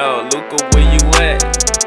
Yo, Luca, where you at?